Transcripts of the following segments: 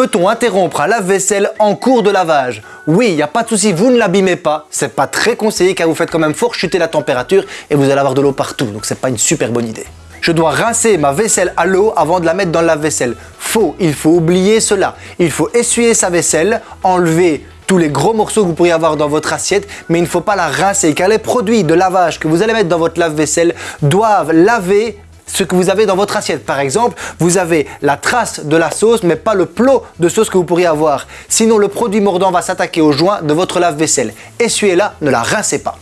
Peut-on interrompre un lave-vaisselle en cours de lavage Oui, il n'y a pas de souci, vous ne l'abîmez pas. C'est pas très conseillé car vous faites quand même fort chuter la température et vous allez avoir de l'eau partout. Donc c'est pas une super bonne idée. Je dois rincer ma vaisselle à l'eau avant de la mettre dans le lave-vaisselle. Faux, il faut oublier cela. Il faut essuyer sa vaisselle, enlever tous les gros morceaux que vous pourriez avoir dans votre assiette, mais il ne faut pas la rincer car les produits de lavage que vous allez mettre dans votre lave-vaisselle doivent laver ce que vous avez dans votre assiette. Par exemple, vous avez la trace de la sauce, mais pas le plot de sauce que vous pourriez avoir. Sinon, le produit mordant va s'attaquer au joint de votre lave-vaisselle. Essuyez-la, ne la rincez pas.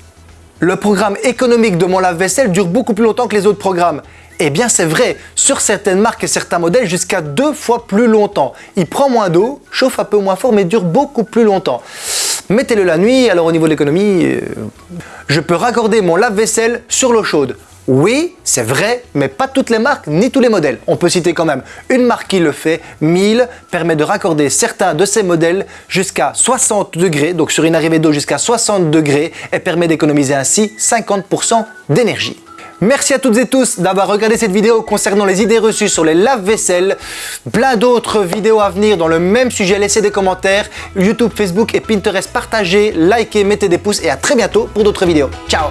Le programme économique de mon lave-vaisselle dure beaucoup plus longtemps que les autres programmes. Eh bien c'est vrai, sur certaines marques et certains modèles jusqu'à deux fois plus longtemps. Il prend moins d'eau, chauffe un peu moins fort mais dure beaucoup plus longtemps. Mettez-le la nuit, alors au niveau de l'économie, euh, je peux raccorder mon lave-vaisselle sur l'eau chaude. Oui, c'est vrai, mais pas toutes les marques ni tous les modèles. On peut citer quand même une marque qui le fait, 1000, permet de raccorder certains de ses modèles jusqu'à 60 degrés, donc sur une arrivée d'eau jusqu'à 60 degrés, et permet d'économiser ainsi 50% d'énergie. Merci à toutes et tous d'avoir regardé cette vidéo concernant les idées reçues sur les lave-vaisselle. Plein d'autres vidéos à venir dans le même sujet. Laissez des commentaires. YouTube, Facebook et Pinterest, partagez, likez, mettez des pouces et à très bientôt pour d'autres vidéos. Ciao